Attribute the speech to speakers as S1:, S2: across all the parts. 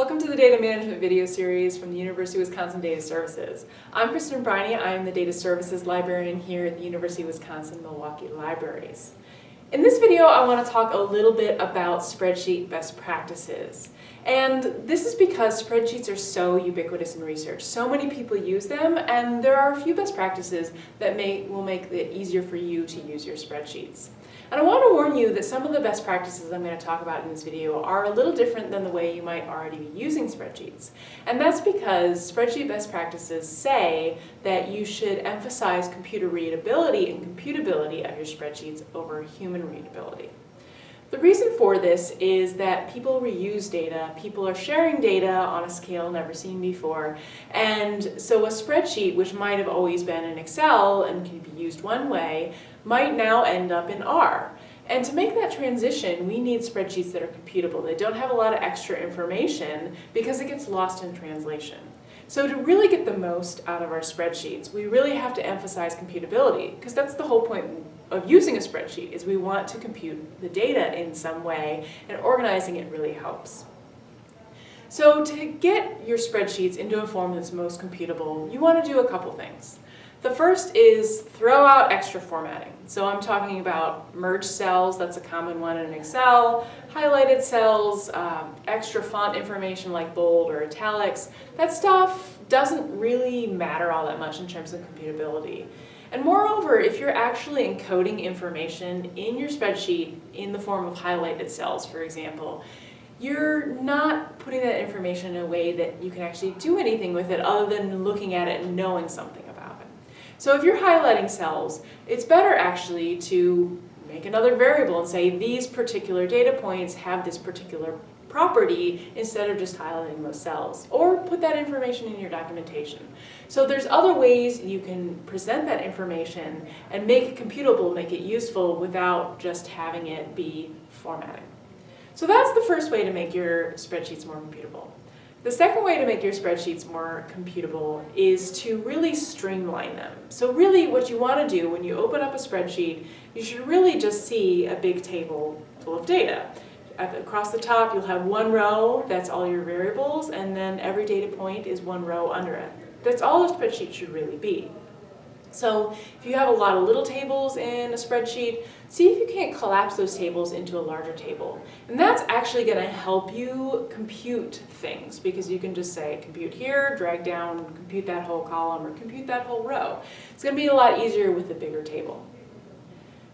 S1: Welcome to the Data Management video series from the University of Wisconsin Data Services. I'm Kristen Briney. I am the Data Services Librarian here at the University of Wisconsin-Milwaukee Libraries. In this video, I want to talk a little bit about spreadsheet best practices. And this is because spreadsheets are so ubiquitous in research. So many people use them, and there are a few best practices that may, will make it easier for you to use your spreadsheets. And I want to warn you that some of the best practices I'm going to talk about in this video are a little different than the way you might already be using spreadsheets. And that's because spreadsheet best practices say that you should emphasize computer readability and computability of your spreadsheets over human readability. The reason for this is that people reuse data, people are sharing data on a scale never seen before, and so a spreadsheet, which might have always been in Excel and can be used one way, might now end up in R. And to make that transition, we need spreadsheets that are computable. They don't have a lot of extra information because it gets lost in translation. So to really get the most out of our spreadsheets, we really have to emphasize computability because that's the whole point of using a spreadsheet is we want to compute the data in some way and organizing it really helps. So to get your spreadsheets into a form that's most computable, you want to do a couple things. The first is throw out extra formatting. So I'm talking about merge cells, that's a common one in Excel, highlighted cells, um, extra font information like bold or italics. That stuff doesn't really matter all that much in terms of computability. And moreover, if you're actually encoding information in your spreadsheet in the form of highlighted cells, for example, you're not putting that information in a way that you can actually do anything with it other than looking at it and knowing something about it. So if you're highlighting cells, it's better actually to make another variable and say these particular data points have this particular property instead of just highlighting those cells. Or put that information in your documentation. So there's other ways you can present that information and make it computable, make it useful without just having it be formatting. So that's the first way to make your spreadsheets more computable. The second way to make your spreadsheets more computable is to really streamline them. So really what you want to do when you open up a spreadsheet, you should really just see a big table full of data across the top you'll have one row, that's all your variables, and then every data point is one row under it. That's all a spreadsheet should really be. So if you have a lot of little tables in a spreadsheet, see if you can't collapse those tables into a larger table. And that's actually going to help you compute things because you can just say compute here, drag down, compute that whole column, or compute that whole row. It's going to be a lot easier with a bigger table.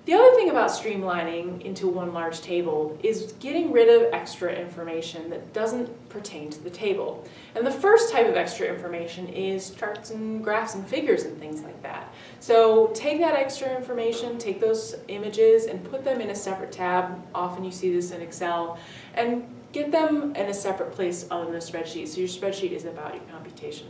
S1: The other thing about streamlining into one large table is getting rid of extra information that doesn't pertain to the table. And the first type of extra information is charts and graphs and figures and things like that. So take that extra information, take those images and put them in a separate tab. Often you see this in Excel. And get them in a separate place on the spreadsheet so your spreadsheet is about your computation.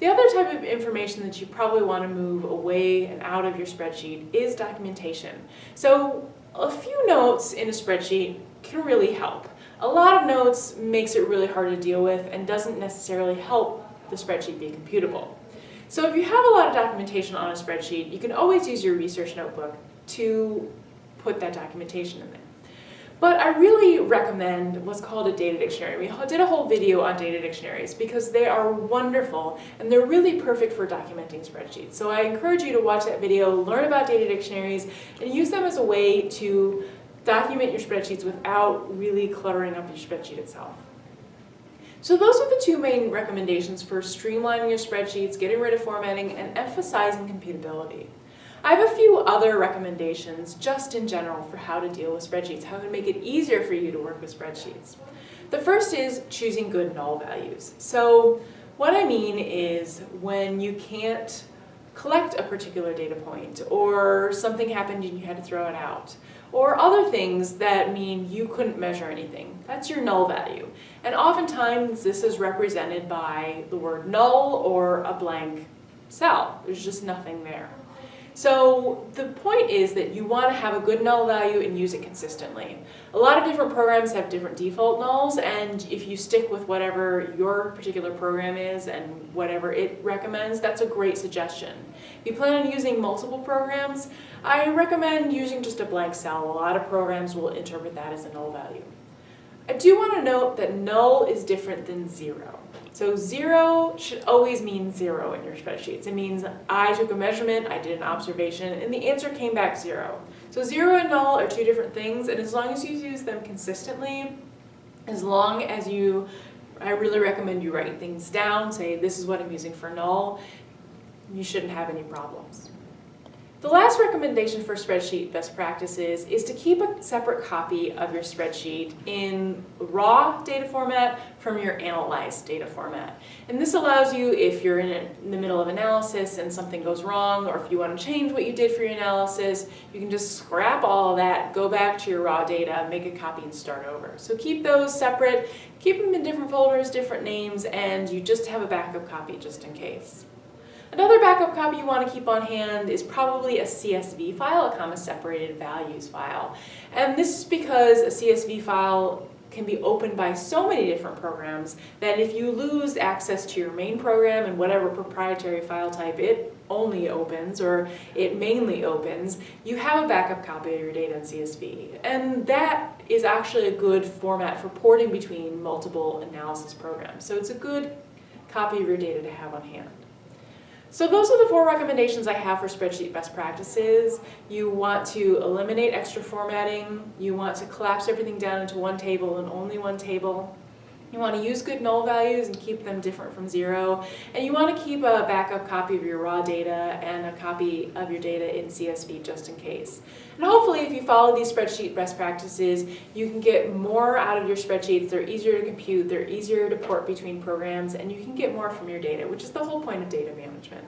S1: The other type of information that you probably want to move away and out of your spreadsheet is documentation. So a few notes in a spreadsheet can really help. A lot of notes makes it really hard to deal with and doesn't necessarily help the spreadsheet be computable. So if you have a lot of documentation on a spreadsheet, you can always use your research notebook to put that documentation in there. But I really recommend what's called a data dictionary. We did a whole video on data dictionaries because they are wonderful and they're really perfect for documenting spreadsheets. So I encourage you to watch that video, learn about data dictionaries, and use them as a way to document your spreadsheets without really cluttering up your spreadsheet itself. So those are the two main recommendations for streamlining your spreadsheets, getting rid of formatting, and emphasizing computability. I have a few other recommendations just in general for how to deal with spreadsheets, how to make it easier for you to work with spreadsheets. The first is choosing good null values. So what I mean is when you can't collect a particular data point or something happened and you had to throw it out or other things that mean you couldn't measure anything. That's your null value. And oftentimes this is represented by the word null or a blank cell. There's just nothing there. So the point is that you want to have a good null value and use it consistently. A lot of different programs have different default nulls and if you stick with whatever your particular program is and whatever it recommends, that's a great suggestion. If you plan on using multiple programs, I recommend using just a blank cell. A lot of programs will interpret that as a null value. I do want to note that null is different than zero. So zero should always mean zero in your spreadsheets. It means I took a measurement, I did an observation, and the answer came back zero. So zero and null are two different things, and as long as you use them consistently, as long as you, I really recommend you write things down, say this is what I'm using for null, you shouldn't have any problems. The last recommendation for spreadsheet best practices is to keep a separate copy of your spreadsheet in raw data format from your analyzed data format. And this allows you, if you're in, a, in the middle of analysis and something goes wrong, or if you want to change what you did for your analysis, you can just scrap all that, go back to your raw data, make a copy and start over. So keep those separate, keep them in different folders, different names, and you just have a backup copy just in case. Another backup copy you want to keep on hand is probably a CSV file, a comma separated values file. And this is because a CSV file can be opened by so many different programs that if you lose access to your main program and whatever proprietary file type it only opens or it mainly opens, you have a backup copy of your data in CSV. And that is actually a good format for porting between multiple analysis programs. So it's a good copy of your data to have on hand. So those are the four recommendations I have for spreadsheet best practices. You want to eliminate extra formatting. You want to collapse everything down into one table and only one table. You want to use good null values and keep them different from zero. And you want to keep a backup copy of your raw data and a copy of your data in CSV just in case. And hopefully if you follow these spreadsheet best practices, you can get more out of your spreadsheets. They're easier to compute, they're easier to port between programs, and you can get more from your data, which is the whole point of data management.